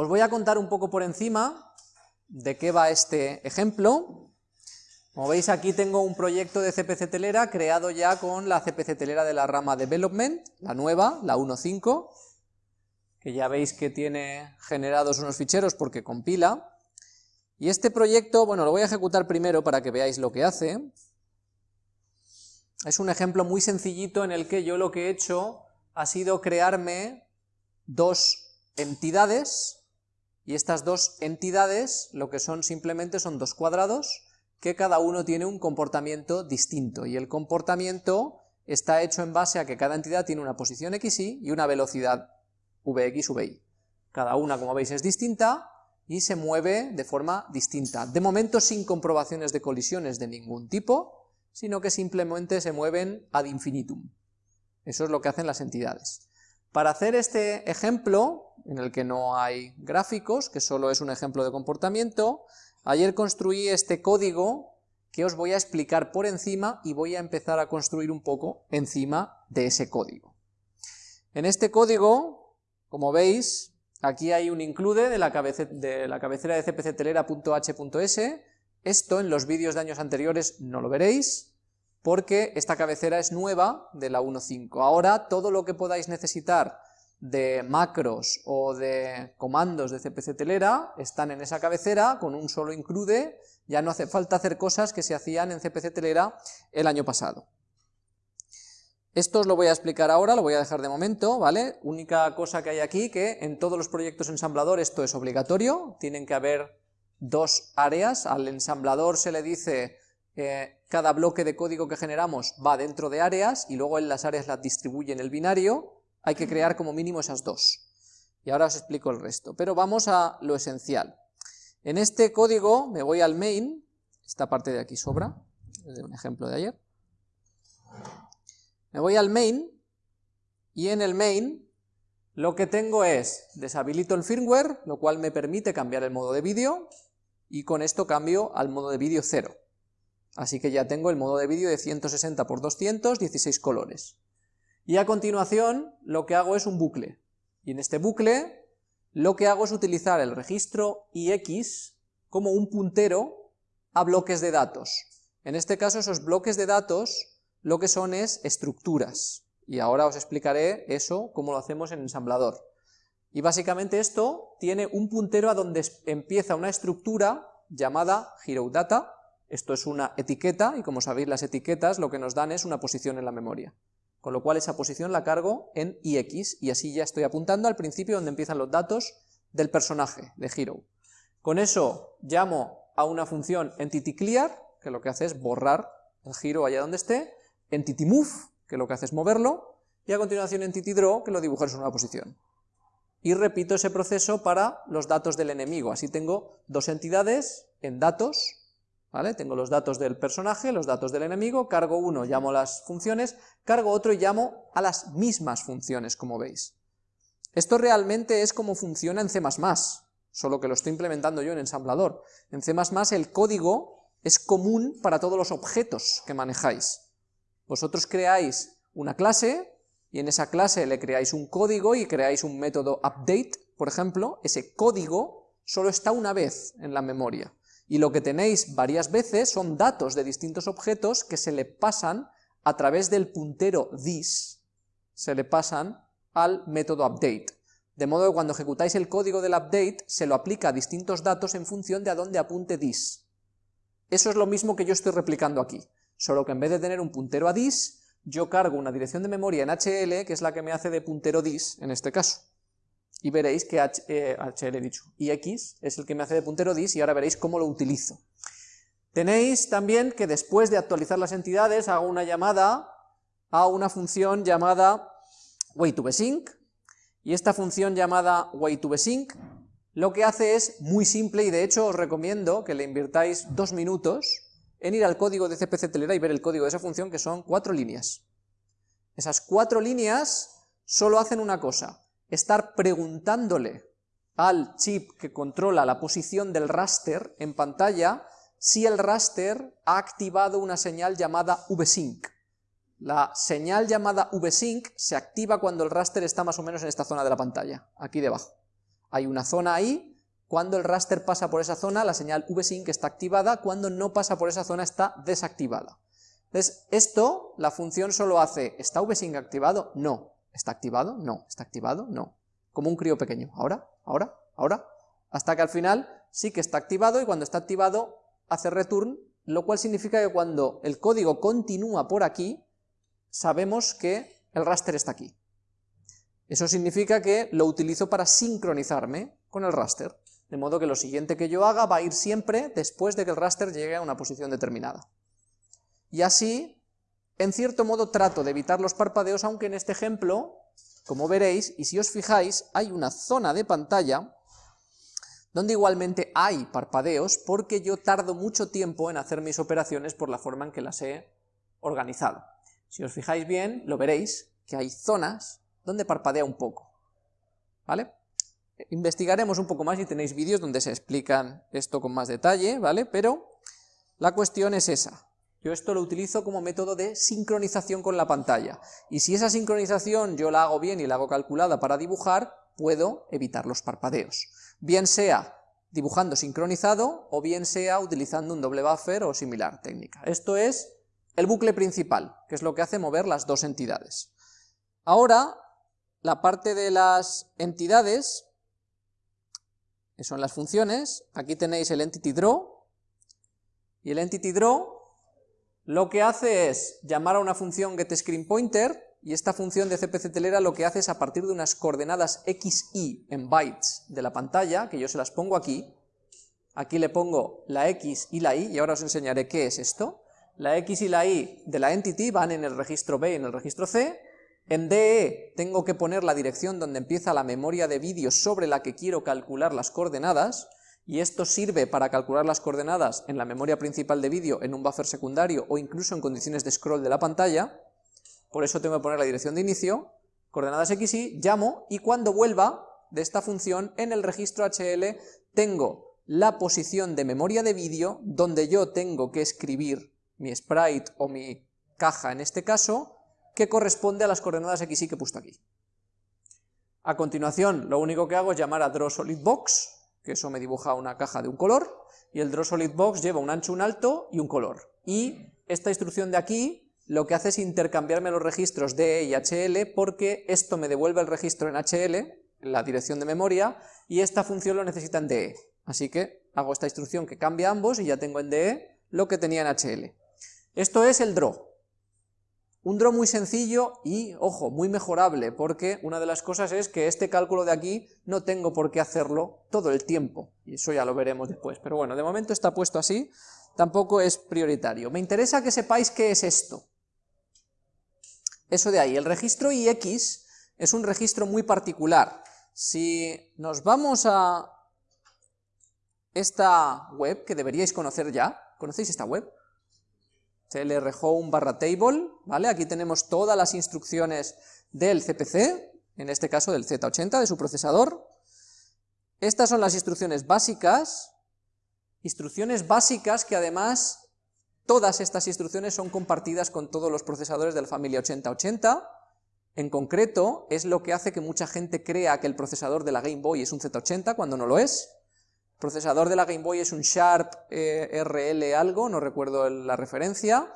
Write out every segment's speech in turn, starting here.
Os voy a contar un poco por encima de qué va este ejemplo. Como veis aquí tengo un proyecto de CPC telera creado ya con la CPC telera de la rama Development, la nueva, la 1.5, que ya veis que tiene generados unos ficheros porque compila. Y este proyecto, bueno, lo voy a ejecutar primero para que veáis lo que hace. Es un ejemplo muy sencillito en el que yo lo que he hecho ha sido crearme dos entidades, y estas dos entidades lo que son simplemente son dos cuadrados que cada uno tiene un comportamiento distinto, y el comportamiento está hecho en base a que cada entidad tiene una posición xy y una velocidad vx, vy. Cada una, como veis, es distinta, y se mueve de forma distinta. De momento sin comprobaciones de colisiones de ningún tipo, sino que simplemente se mueven ad infinitum. Eso es lo que hacen las entidades. Para hacer este ejemplo, en el que no hay gráficos, que solo es un ejemplo de comportamiento, ayer construí este código que os voy a explicar por encima y voy a empezar a construir un poco encima de ese código. En este código, como veis, aquí hay un include de la, de la cabecera de cpctelera.h.s, esto en los vídeos de años anteriores no lo veréis, porque esta cabecera es nueva de la 1.5. Ahora todo lo que podáis necesitar de macros o de comandos de CPC telera están en esa cabecera con un solo include, ya no hace falta hacer cosas que se hacían en CPC telera el año pasado. Esto os lo voy a explicar ahora, lo voy a dejar de momento, ¿vale? Única cosa que hay aquí, que en todos los proyectos ensamblador esto es obligatorio, tienen que haber dos áreas, al ensamblador se le dice eh, cada bloque de código que generamos va dentro de áreas y luego en las áreas las distribuye en el binario, hay que crear como mínimo esas dos. Y ahora os explico el resto, pero vamos a lo esencial. En este código me voy al main, esta parte de aquí sobra, es un ejemplo de ayer. Me voy al main y en el main lo que tengo es deshabilito el firmware, lo cual me permite cambiar el modo de vídeo y con esto cambio al modo de vídeo 0. Así que ya tengo el modo de vídeo de 160 x 200, 16 colores. Y a continuación lo que hago es un bucle. Y en este bucle lo que hago es utilizar el registro ix como un puntero a bloques de datos. En este caso esos bloques de datos lo que son es estructuras. Y ahora os explicaré eso, cómo lo hacemos en ensamblador. Y básicamente esto tiene un puntero a donde empieza una estructura llamada HeroData, esto es una etiqueta, y como sabéis las etiquetas lo que nos dan es una posición en la memoria. Con lo cual esa posición la cargo en ix, y así ya estoy apuntando al principio donde empiezan los datos del personaje, de Hero. Con eso llamo a una función entityClear, que lo que hace es borrar el giro allá donde esté, entityMove, que lo que hace es moverlo, y a continuación entityDraw, que lo dibuja en una posición y repito ese proceso para los datos del enemigo. Así tengo dos entidades en datos, Tengo los datos del personaje, los datos del enemigo, cargo uno, llamo las funciones, cargo otro y llamo a las mismas funciones, como veis. Esto realmente es como funciona en C++, solo que lo estoy implementando yo en ensamblador. En C++ el código es común para todos los objetos que manejáis. Vosotros creáis una clase, y en esa clase le creáis un código y creáis un método update, por ejemplo, ese código solo está una vez en la memoria, y lo que tenéis varias veces son datos de distintos objetos que se le pasan a través del puntero this, se le pasan al método update. De modo que cuando ejecutáis el código del update, se lo aplica a distintos datos en función de a dónde apunte this. Eso es lo mismo que yo estoy replicando aquí, solo que en vez de tener un puntero a this, yo cargo una dirección de memoria en HL, que es la que me hace de puntero dis, en este caso. Y veréis que H, HL he dicho, y X es el que me hace de puntero dis, y ahora veréis cómo lo utilizo. Tenéis también que después de actualizar las entidades, hago una llamada a una función llamada wayToBesync, y esta función llamada wayToBesync lo que hace es muy simple, y de hecho os recomiendo que le invirtáis dos minutos, en ir al código de CPC Telera y ver el código de esa función, que son cuatro líneas. Esas cuatro líneas solo hacen una cosa, estar preguntándole al chip que controla la posición del raster en pantalla si el raster ha activado una señal llamada vsync. La señal llamada vsync se activa cuando el raster está más o menos en esta zona de la pantalla, aquí debajo. Hay una zona ahí, cuando el raster pasa por esa zona, la señal vsync está activada, cuando no pasa por esa zona está desactivada. Entonces, esto, la función solo hace, ¿está vsync activado? No. ¿Está activado? No. ¿Está activado? No. Como un crío pequeño. Ahora, ahora, ahora, hasta que al final sí que está activado y cuando está activado hace return, lo cual significa que cuando el código continúa por aquí, sabemos que el raster está aquí. Eso significa que lo utilizo para sincronizarme con el raster, de modo que lo siguiente que yo haga va a ir siempre después de que el raster llegue a una posición determinada. Y así, en cierto modo trato de evitar los parpadeos, aunque en este ejemplo, como veréis, y si os fijáis, hay una zona de pantalla donde igualmente hay parpadeos porque yo tardo mucho tiempo en hacer mis operaciones por la forma en que las he organizado. Si os fijáis bien, lo veréis, que hay zonas donde parpadea un poco, ¿vale? Investigaremos un poco más y tenéis vídeos donde se explican esto con más detalle, ¿vale? Pero la cuestión es esa. Yo esto lo utilizo como método de sincronización con la pantalla. Y si esa sincronización yo la hago bien y la hago calculada para dibujar, puedo evitar los parpadeos bien sea dibujando sincronizado o bien sea utilizando un doble buffer o similar técnica. Esto es el bucle principal, que es lo que hace mover las dos entidades. Ahora, la parte de las entidades, que son las funciones, aquí tenéis el entity draw, y el entity draw lo que hace es llamar a una función getScreenPointer, y esta función de CPC telera lo que hace es a partir de unas coordenadas x, y en bytes de la pantalla, que yo se las pongo aquí, aquí le pongo la x y la y, y ahora os enseñaré qué es esto, la x y la y de la entity van en el registro B y en el registro C, en DE tengo que poner la dirección donde empieza la memoria de vídeo sobre la que quiero calcular las coordenadas, y esto sirve para calcular las coordenadas en la memoria principal de vídeo, en un buffer secundario o incluso en condiciones de scroll de la pantalla, por eso tengo que poner la dirección de inicio, coordenadas x, y, llamo, y cuando vuelva de esta función, en el registro HL tengo la posición de memoria de vídeo, donde yo tengo que escribir mi sprite o mi caja en este caso, que corresponde a las coordenadas x, que he puesto aquí. A continuación, lo único que hago es llamar a drawSolidBox, que eso me dibuja una caja de un color, y el drawSolidBox lleva un ancho, un alto y un color. Y esta instrucción de aquí lo que hace es intercambiarme los registros DE y HL porque esto me devuelve el registro en HL, la dirección de memoria, y esta función lo necesita en DE. Así que hago esta instrucción que cambia ambos y ya tengo en DE lo que tenía en HL. Esto es el draw. Un draw muy sencillo y, ojo, muy mejorable, porque una de las cosas es que este cálculo de aquí no tengo por qué hacerlo todo el tiempo, y eso ya lo veremos después. Pero bueno, de momento está puesto así, tampoco es prioritario. Me interesa que sepáis qué es esto. Eso de ahí. El registro IX es un registro muy particular. Si nos vamos a esta web, que deberíais conocer ya, ¿conocéis esta web? Clrhome barra table, ¿vale? Aquí tenemos todas las instrucciones del CPC, en este caso del Z80, de su procesador. Estas son las instrucciones básicas, instrucciones básicas que además Todas estas instrucciones son compartidas con todos los procesadores de la familia 8080, en concreto es lo que hace que mucha gente crea que el procesador de la Game Boy es un Z80 cuando no lo es. Procesador de la Game Boy es un Sharp eh, RL algo, no recuerdo la referencia,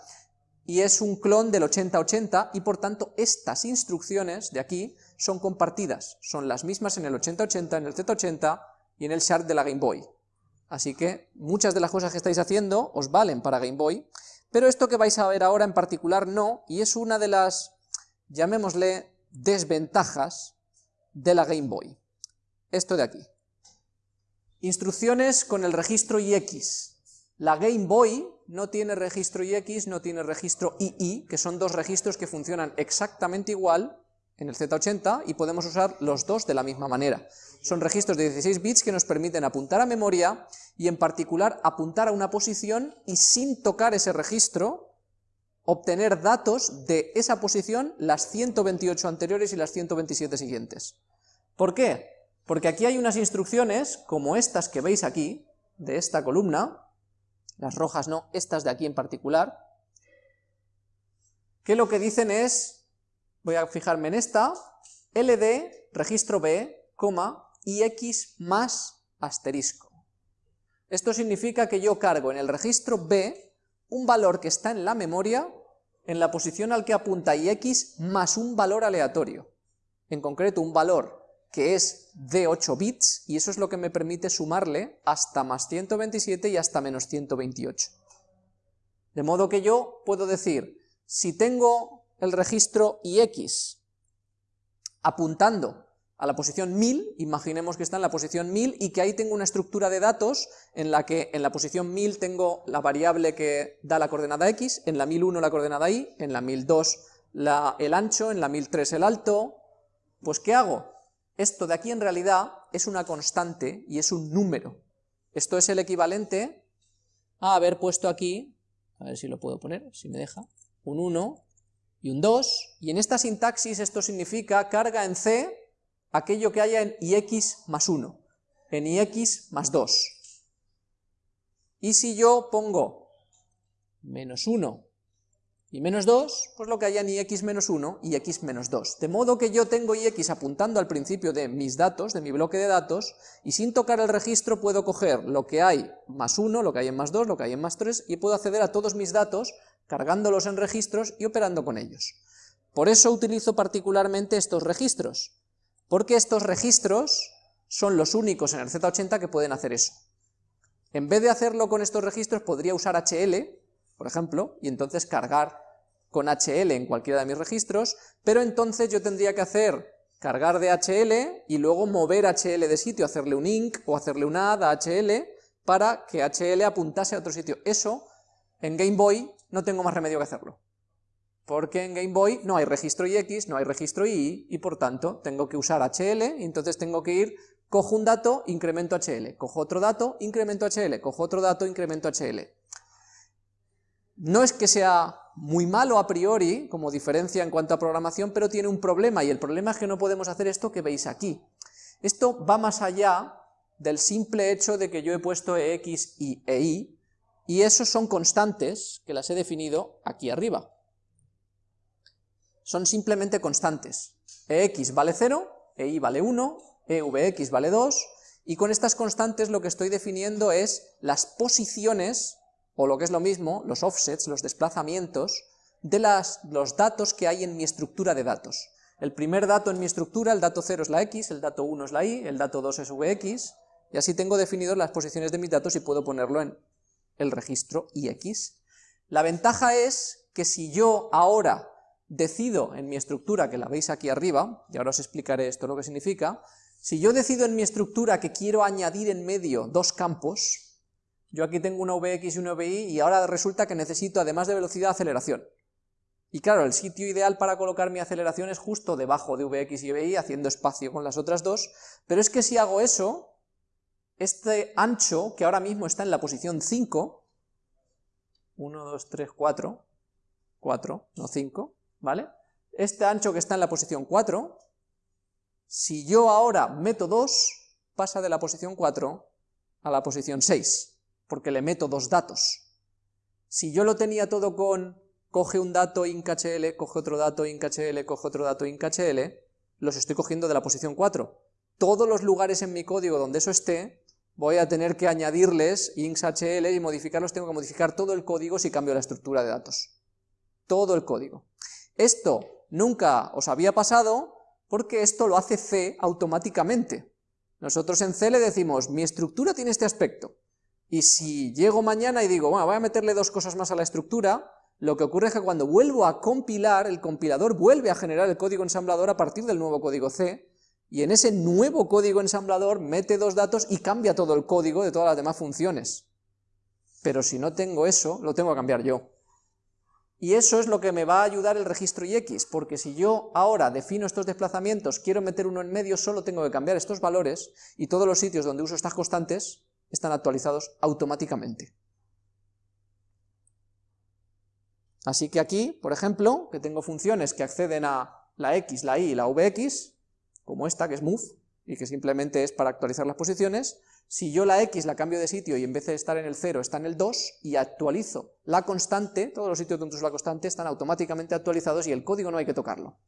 y es un clon del 8080 y por tanto estas instrucciones de aquí son compartidas, son las mismas en el 8080, en el Z80 y en el Sharp de la Game Boy. Así que muchas de las cosas que estáis haciendo os valen para Game Boy, pero esto que vais a ver ahora en particular no, y es una de las, llamémosle, desventajas de la Game Boy. Esto de aquí. Instrucciones con el registro IX. La Game Boy no tiene registro IX, no tiene registro II, que son dos registros que funcionan exactamente igual en el Z80 y podemos usar los dos de la misma manera. Son registros de 16 bits que nos permiten apuntar a memoria y en particular apuntar a una posición y sin tocar ese registro obtener datos de esa posición las 128 anteriores y las 127 siguientes. ¿Por qué? Porque aquí hay unas instrucciones, como estas que veis aquí, de esta columna, las rojas no, estas de aquí en particular, que lo que dicen es, voy a fijarme en esta, ld, registro b, coma, y x más asterisco. Esto significa que yo cargo en el registro B un valor que está en la memoria en la posición al que apunta ix más un valor aleatorio, en concreto un valor que es de 8 bits, y eso es lo que me permite sumarle hasta más 127 y hasta menos 128. De modo que yo puedo decir, si tengo el registro ix apuntando a la posición 1000, imaginemos que está en la posición 1000 y que ahí tengo una estructura de datos en la que en la posición 1000 tengo la variable que da la coordenada x, en la 1001 la coordenada y, en la 1002 la, el ancho, en la 1003 el alto, pues ¿qué hago? Esto de aquí en realidad es una constante y es un número. Esto es el equivalente a haber puesto aquí, a ver si lo puedo poner, si me deja, un 1 y un 2, y en esta sintaxis esto significa carga en C aquello que haya en ix más 1, en ix más 2. Y si yo pongo menos 1 y menos 2, pues lo que haya en ix menos 1 y x menos 2. De modo que yo tengo ix apuntando al principio de mis datos, de mi bloque de datos, y sin tocar el registro puedo coger lo que hay más 1, lo que hay en más 2, lo que hay en más 3, y puedo acceder a todos mis datos, cargándolos en registros y operando con ellos. Por eso utilizo particularmente estos registros, porque estos registros son los únicos en el Z80 que pueden hacer eso. En vez de hacerlo con estos registros, podría usar HL, por ejemplo, y entonces cargar con HL en cualquiera de mis registros, pero entonces yo tendría que hacer cargar de HL y luego mover HL de sitio, hacerle un inc o hacerle un add a HL para que HL apuntase a otro sitio. Eso, en Game Boy, no tengo más remedio que hacerlo porque en Game Boy no hay registro IX, no hay registro II, y por tanto tengo que usar HL, y entonces tengo que ir, cojo un dato, incremento HL, cojo otro dato, incremento HL, cojo otro dato, incremento HL. No es que sea muy malo a priori, como diferencia en cuanto a programación, pero tiene un problema, y el problema es que no podemos hacer esto que veis aquí. Esto va más allá del simple hecho de que yo he puesto EX y EI, y esos son constantes que las he definido aquí arriba son simplemente constantes. Ex vale 0, Ei vale 1, Evx vale 2, y con estas constantes lo que estoy definiendo es las posiciones, o lo que es lo mismo, los offsets, los desplazamientos, de los datos que hay en mi estructura de datos. El primer dato en mi estructura, el dato 0 es la x, el dato 1 es la y, el dato 2 es vx, y así tengo definido las posiciones de mis datos y puedo ponerlo en el registro ix. La ventaja es que si yo ahora decido en mi estructura, que la veis aquí arriba, y ahora os explicaré esto lo que significa, si yo decido en mi estructura que quiero añadir en medio dos campos, yo aquí tengo una Vx y una Vi, y ahora resulta que necesito, además de velocidad, aceleración. Y claro, el sitio ideal para colocar mi aceleración es justo debajo de Vx y Vi, haciendo espacio con las otras dos, pero es que si hago eso, este ancho, que ahora mismo está en la posición 5, 1, 2, 3, 4, 4, no 5, ¿vale? Este ancho que está en la posición 4, si yo ahora meto 2, pasa de la posición 4 a la posición 6, porque le meto dos datos. Si yo lo tenía todo con coge un dato inchl, coge otro dato inchl, coge otro dato inchl, los estoy cogiendo de la posición 4. Todos los lugares en mi código donde eso esté, voy a tener que añadirles inxhl y modificarlos, tengo que modificar todo el código si cambio la estructura de datos. Todo el código. Esto nunca os había pasado porque esto lo hace C automáticamente. Nosotros en C le decimos, mi estructura tiene este aspecto, y si llego mañana y digo, bueno, voy a meterle dos cosas más a la estructura, lo que ocurre es que cuando vuelvo a compilar, el compilador vuelve a generar el código ensamblador a partir del nuevo código C, y en ese nuevo código ensamblador mete dos datos y cambia todo el código de todas las demás funciones. Pero si no tengo eso, lo tengo que cambiar yo. Y eso es lo que me va a ayudar el registro IX, porque si yo ahora defino estos desplazamientos, quiero meter uno en medio, solo tengo que cambiar estos valores, y todos los sitios donde uso estas constantes están actualizados automáticamente. Así que aquí, por ejemplo, que tengo funciones que acceden a la x, la y y la vx, como esta, que es move, y que simplemente es para actualizar las posiciones, si yo la x la cambio de sitio y en vez de estar en el 0 está en el 2 y actualizo la constante, todos los sitios donde uso la constante están automáticamente actualizados y el código no hay que tocarlo.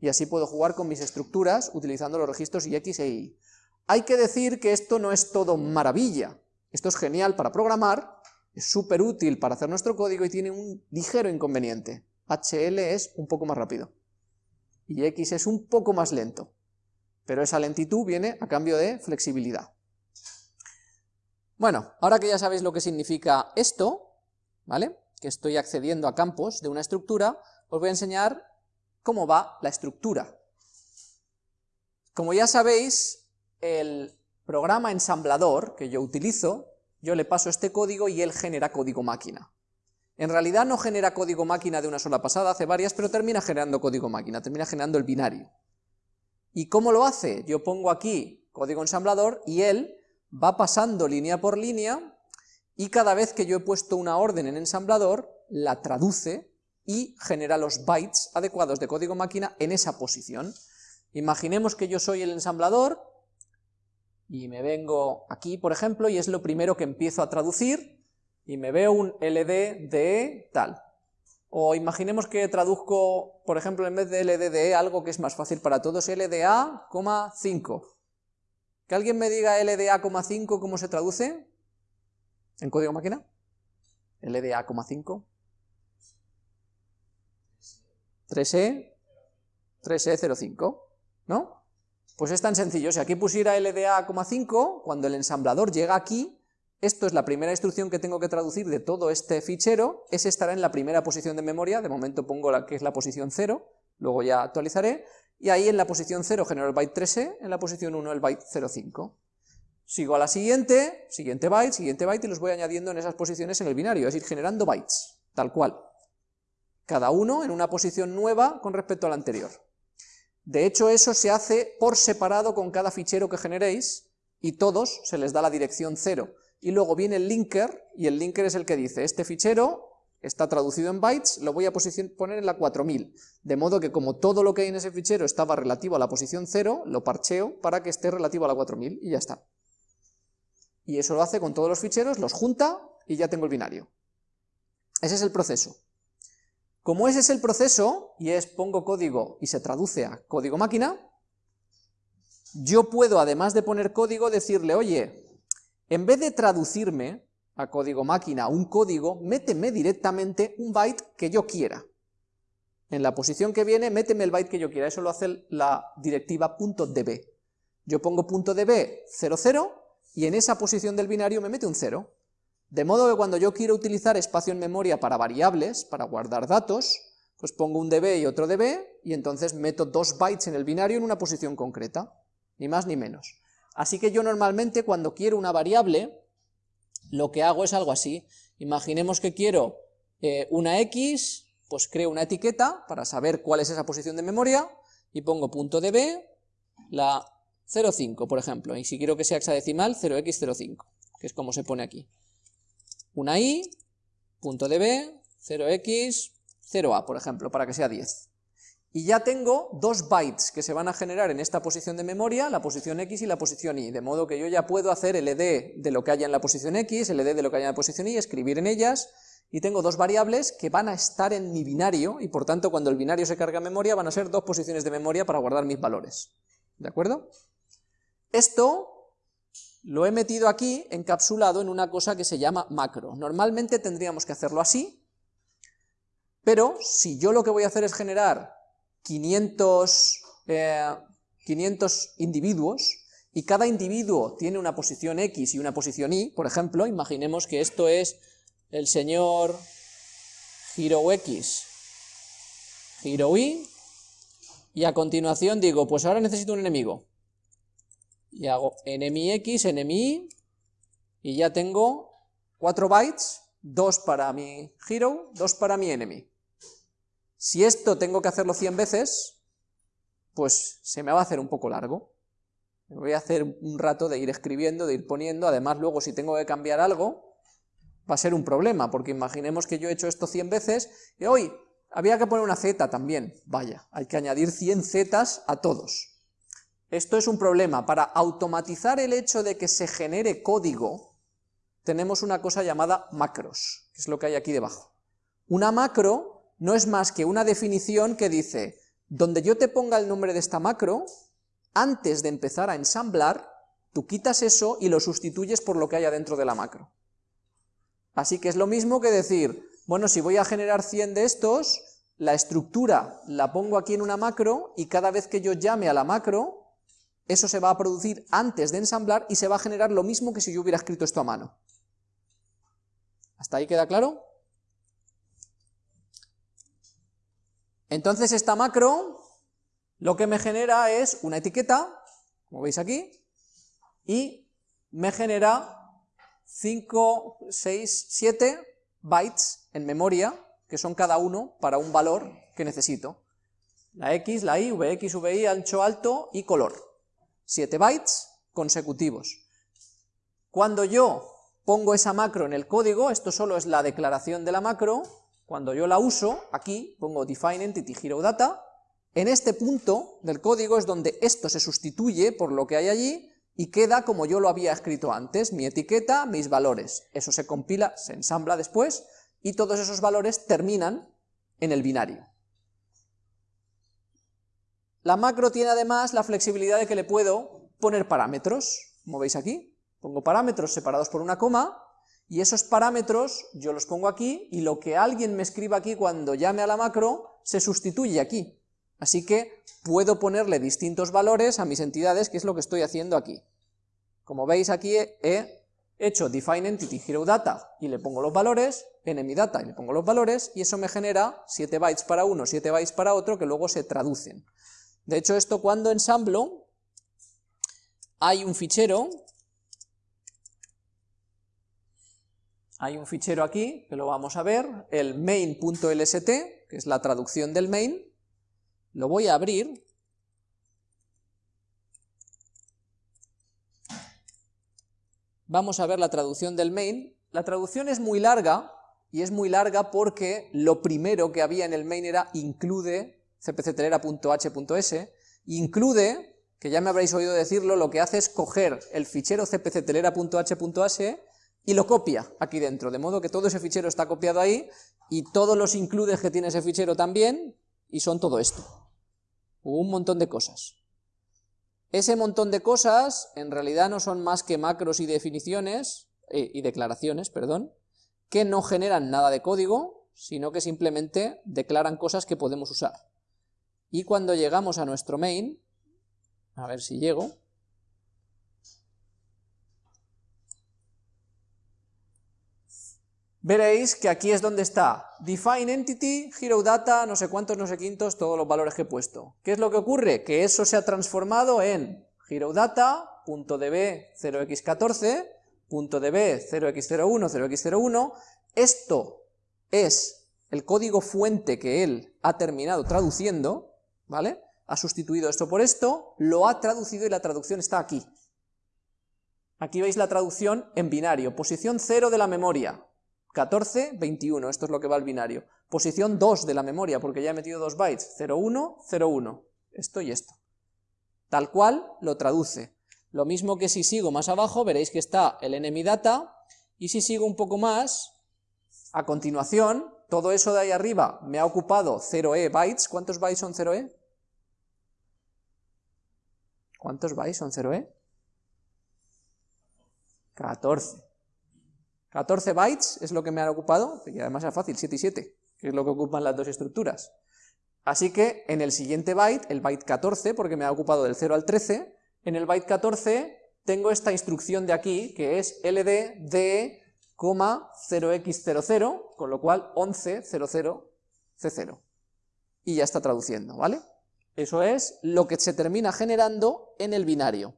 Y así puedo jugar con mis estructuras utilizando los registros y x e y. Hay que decir que esto no es todo maravilla, esto es genial para programar, es súper útil para hacer nuestro código y tiene un ligero inconveniente. HL es un poco más rápido y X es un poco más lento, pero esa lentitud viene a cambio de flexibilidad. Bueno, ahora que ya sabéis lo que significa esto, ¿vale? Que estoy accediendo a campos de una estructura, os voy a enseñar cómo va la estructura. Como ya sabéis, el programa ensamblador que yo utilizo, yo le paso este código y él genera código máquina. En realidad no genera código máquina de una sola pasada, hace varias, pero termina generando código máquina, termina generando el binario. ¿Y cómo lo hace? Yo pongo aquí código ensamblador y él va pasando línea por línea y cada vez que yo he puesto una orden en ensamblador, la traduce y genera los bytes adecuados de código máquina en esa posición. Imaginemos que yo soy el ensamblador y me vengo aquí, por ejemplo, y es lo primero que empiezo a traducir, y me veo un LD de tal. O imaginemos que traduzco, por ejemplo, en vez de LD de algo que es más fácil para todos, LDA, 5. Que alguien me diga LDA, 5, ¿cómo se traduce? ¿En código máquina? LDA, 5. 3E, 3E05, ¿no? Pues es tan sencillo, si aquí pusiera LDA,5, cuando el ensamblador llega aquí, esto es la primera instrucción que tengo que traducir de todo este fichero, ese estará en la primera posición de memoria, de momento pongo la que es la posición 0, luego ya actualizaré, y ahí en la posición 0 genero el byte 3e, en la posición 1 el byte 05. Sigo a la siguiente, siguiente byte, siguiente byte, y los voy añadiendo en esas posiciones en el binario, es decir, generando bytes, tal cual. Cada uno en una posición nueva con respecto al anterior. De hecho, eso se hace por separado con cada fichero que generéis, y todos se les da la dirección 0 y luego viene el linker, y el linker es el que dice, este fichero está traducido en bytes, lo voy a poner en la 4000, de modo que como todo lo que hay en ese fichero estaba relativo a la posición 0, lo parcheo para que esté relativo a la 4000, y ya está. Y eso lo hace con todos los ficheros, los junta, y ya tengo el binario. Ese es el proceso. Como ese es el proceso, y es pongo código y se traduce a código máquina, yo puedo, además de poner código, decirle, oye, en vez de traducirme a código máquina un código, méteme directamente un byte que yo quiera. En la posición que viene, méteme el byte que yo quiera, eso lo hace la directiva .db. Yo pongo .db 00 y en esa posición del binario me mete un 0. De modo que cuando yo quiero utilizar espacio en memoria para variables, para guardar datos, pues pongo un db y otro db, y entonces meto dos bytes en el binario en una posición concreta, ni más ni menos. Así que yo normalmente cuando quiero una variable, lo que hago es algo así. Imaginemos que quiero eh, una x, pues creo una etiqueta para saber cuál es esa posición de memoria, y pongo punto .db, la 0,5, por ejemplo, y si quiero que sea hexadecimal, 0x05, que es como se pone aquí. Una i, punto .db, 0x, 0a, por ejemplo, para que sea 10 y ya tengo dos bytes que se van a generar en esta posición de memoria, la posición X y la posición Y, de modo que yo ya puedo hacer el ED de lo que haya en la posición X, el ED de lo que haya en la posición Y, escribir en ellas, y tengo dos variables que van a estar en mi binario, y por tanto cuando el binario se carga en memoria van a ser dos posiciones de memoria para guardar mis valores. ¿De acuerdo? Esto lo he metido aquí encapsulado en una cosa que se llama macro. Normalmente tendríamos que hacerlo así, pero si yo lo que voy a hacer es generar 500, 500 eh, individuos, y cada individuo tiene una posición X y una posición Y, por ejemplo, imaginemos que esto es el señor Hero X, Hero Y, y a continuación digo, pues ahora necesito un enemigo. Y hago enemy X, Y, y ya tengo 4 bytes, 2 para mi hero, 2 para mi enemy. Si esto tengo que hacerlo 100 veces, pues se me va a hacer un poco largo. Me voy a hacer un rato de ir escribiendo, de ir poniendo, además luego si tengo que cambiar algo, va a ser un problema, porque imaginemos que yo he hecho esto 100 veces, y hoy había que poner una z también, vaya, hay que añadir 100 zetas a todos. Esto es un problema, para automatizar el hecho de que se genere código, tenemos una cosa llamada macros, que es lo que hay aquí debajo. Una macro no es más que una definición que dice, donde yo te ponga el nombre de esta macro, antes de empezar a ensamblar, Tú quitas eso y lo sustituyes por lo que haya dentro de la macro. Así que es lo mismo que decir, bueno, si voy a generar 100 de estos, la estructura la pongo aquí en una macro y cada vez que yo llame a la macro, eso se va a producir antes de ensamblar y se va a generar lo mismo que si yo hubiera escrito esto a mano. ¿Hasta ahí queda claro? Entonces esta macro lo que me genera es una etiqueta, como veis aquí, y me genera 5, 6, 7 bytes en memoria, que son cada uno para un valor que necesito. La X, la Y, VX, VY, ancho, alto y color. 7 bytes consecutivos. Cuando yo pongo esa macro en el código, esto solo es la declaración de la macro, cuando yo la uso, aquí pongo define entity hero data, en este punto del código es donde esto se sustituye por lo que hay allí, y queda como yo lo había escrito antes, mi etiqueta, mis valores. Eso se compila, se ensambla después, y todos esos valores terminan en el binario. La macro tiene además la flexibilidad de que le puedo poner parámetros, como veis aquí, pongo parámetros separados por una coma, y esos parámetros yo los pongo aquí, y lo que alguien me escriba aquí cuando llame a la macro, se sustituye aquí. Así que puedo ponerle distintos valores a mis entidades, que es lo que estoy haciendo aquí. Como veis aquí he hecho define entity hero data y le pongo los valores, enemy data y le pongo los valores, y eso me genera 7 bytes para uno, 7 bytes para otro, que luego se traducen. De hecho esto cuando ensamblo, hay un fichero, hay un fichero aquí, que lo vamos a ver, el main.lst, que es la traducción del main, lo voy a abrir. Vamos a ver la traducción del main. La traducción es muy larga, y es muy larga porque lo primero que había en el main era include cpctelera.h.s, include, que ya me habréis oído decirlo, lo que hace es coger el fichero cpctelera.h.s y lo copia aquí dentro, de modo que todo ese fichero está copiado ahí, y todos los includes que tiene ese fichero también, y son todo esto un montón de cosas. Ese montón de cosas en realidad no son más que macros y definiciones, eh, y declaraciones, perdón, que no generan nada de código, sino que simplemente declaran cosas que podemos usar. Y cuando llegamos a nuestro main, a ver si llego, veréis que aquí es donde está define entity, hero data, no sé cuántos, no sé quintos, todos los valores que he puesto. ¿Qué es lo que ocurre? Que eso se ha transformado en hero data.db 0x14, .db 0x01, 0x01, esto es el código fuente que él ha terminado traduciendo, ¿vale? Ha sustituido esto por esto, lo ha traducido y la traducción está aquí. Aquí veis la traducción en binario, posición 0 de la memoria, 14, 21, esto es lo que va al binario. Posición 2 de la memoria, porque ya he metido dos bytes, 0, 1, 0, 1, esto y esto. Tal cual lo traduce. Lo mismo que si sigo más abajo, veréis que está el enemy data, y si sigo un poco más, a continuación, todo eso de ahí arriba me ha ocupado 0e bytes, ¿cuántos bytes son 0e? ¿Cuántos bytes son 0e? 14. 14 bytes es lo que me han ocupado, y además es fácil, 7 y 7, que es lo que ocupan las dos estructuras. Así que en el siguiente byte, el byte 14, porque me ha ocupado del 0 al 13, en el byte 14 tengo esta instrucción de aquí, que es ld de 0x00, con lo cual 1100c0. Y ya está traduciendo, ¿vale? Eso es lo que se termina generando en el binario.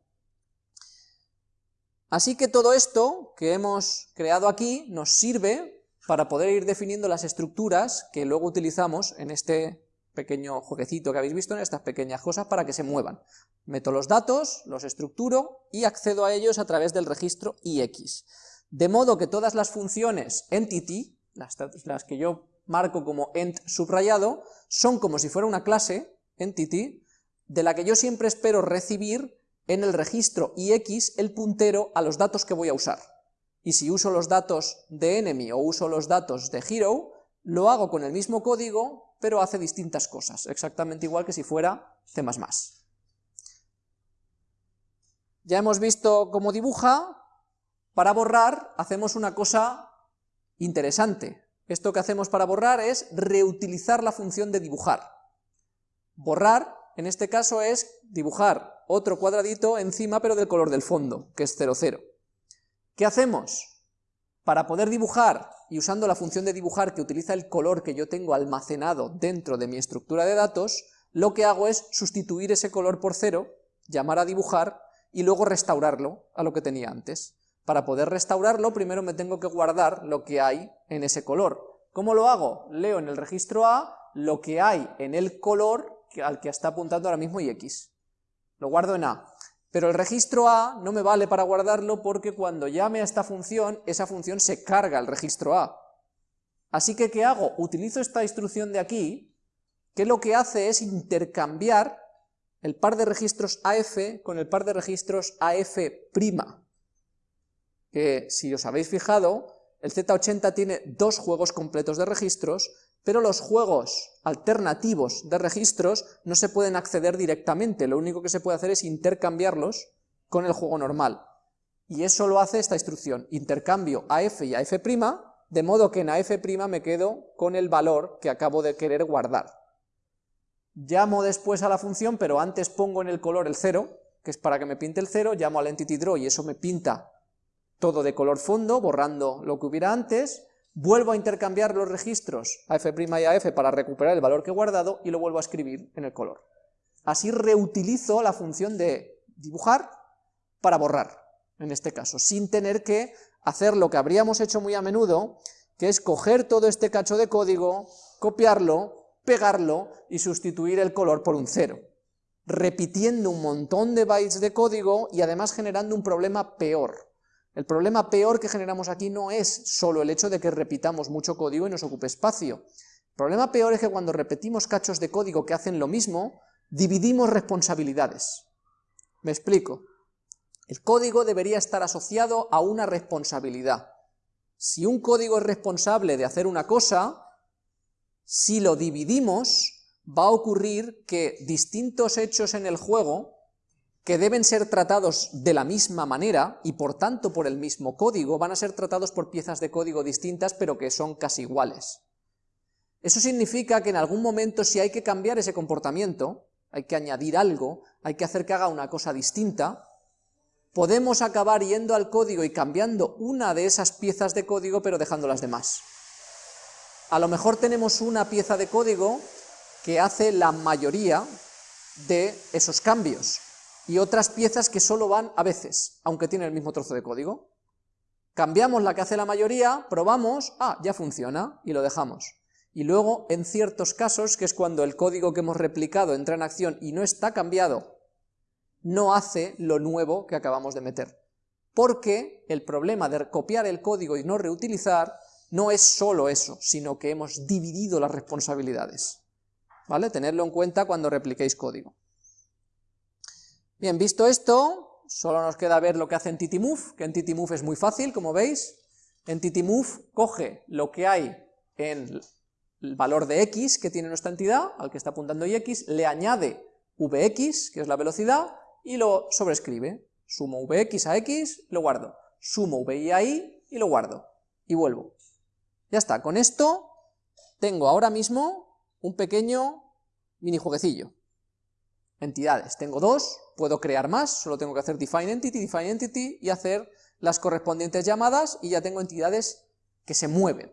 Así que todo esto que hemos creado aquí nos sirve para poder ir definiendo las estructuras que luego utilizamos en este pequeño jueguecito que habéis visto, en estas pequeñas cosas para que se muevan. Meto los datos, los estructuro y accedo a ellos a través del registro IX. De modo que todas las funciones entity, las, las que yo marco como ent subrayado, son como si fuera una clase, entity, de la que yo siempre espero recibir en el registro ix el puntero a los datos que voy a usar. Y si uso los datos de enemy o uso los datos de hero, lo hago con el mismo código, pero hace distintas cosas, exactamente igual que si fuera C++. Ya hemos visto cómo dibuja, para borrar hacemos una cosa interesante. Esto que hacemos para borrar es reutilizar la función de dibujar. Borrar, en este caso, es dibujar otro cuadradito encima, pero del color del fondo, que es 0, 0. ¿Qué hacemos? Para poder dibujar, y usando la función de dibujar que utiliza el color que yo tengo almacenado dentro de mi estructura de datos, lo que hago es sustituir ese color por 0, llamar a dibujar, y luego restaurarlo a lo que tenía antes. Para poder restaurarlo, primero me tengo que guardar lo que hay en ese color. ¿Cómo lo hago? Leo en el registro A lo que hay en el color al que está apuntando ahora mismo y X. Lo guardo en A. Pero el registro A no me vale para guardarlo porque cuando llame a esta función, esa función se carga al registro A. Así que, ¿qué hago? Utilizo esta instrucción de aquí, que lo que hace es intercambiar el par de registros AF con el par de registros AF' que si os habéis fijado, el Z80 tiene dos juegos completos de registros, pero los juegos alternativos de registros no se pueden acceder directamente, lo único que se puede hacer es intercambiarlos con el juego normal. Y eso lo hace esta instrucción, intercambio AF y AF', de modo que en AF' me quedo con el valor que acabo de querer guardar. Llamo después a la función, pero antes pongo en el color el 0, que es para que me pinte el 0, llamo al entity draw y eso me pinta todo de color fondo, borrando lo que hubiera antes, vuelvo a intercambiar los registros AF' y AF para recuperar el valor que he guardado y lo vuelvo a escribir en el color. Así reutilizo la función de dibujar para borrar, en este caso, sin tener que hacer lo que habríamos hecho muy a menudo, que es coger todo este cacho de código, copiarlo, pegarlo y sustituir el color por un cero, repitiendo un montón de bytes de código y además generando un problema peor, el problema peor que generamos aquí no es solo el hecho de que repitamos mucho código y nos ocupe espacio. El problema peor es que cuando repetimos cachos de código que hacen lo mismo, dividimos responsabilidades. Me explico. El código debería estar asociado a una responsabilidad. Si un código es responsable de hacer una cosa, si lo dividimos, va a ocurrir que distintos hechos en el juego que deben ser tratados de la misma manera y por tanto por el mismo código, van a ser tratados por piezas de código distintas pero que son casi iguales. Eso significa que en algún momento si hay que cambiar ese comportamiento, hay que añadir algo, hay que hacer que haga una cosa distinta, podemos acabar yendo al código y cambiando una de esas piezas de código pero dejando las demás. A lo mejor tenemos una pieza de código que hace la mayoría de esos cambios, y otras piezas que solo van a veces, aunque tienen el mismo trozo de código. Cambiamos la que hace la mayoría, probamos, ah, ya funciona, y lo dejamos. Y luego, en ciertos casos, que es cuando el código que hemos replicado entra en acción y no está cambiado, no hace lo nuevo que acabamos de meter. Porque el problema de copiar el código y no reutilizar no es solo eso, sino que hemos dividido las responsabilidades. ¿Vale? Tenerlo en cuenta cuando repliquéis código. Bien, visto esto, solo nos queda ver lo que hace EntityMove, que EntityMove es muy fácil, como veis. EntityMove coge lo que hay en el valor de x que tiene nuestra entidad, al que está apuntando y x, le añade vx, que es la velocidad, y lo sobrescribe. Sumo vx a x, lo guardo. Sumo vi a y, y lo guardo. Y vuelvo. Ya está, con esto tengo ahora mismo un pequeño mini jueguecillo entidades. Tengo dos, puedo crear más, solo tengo que hacer define entity, define entity y hacer las correspondientes llamadas y ya tengo entidades que se mueven.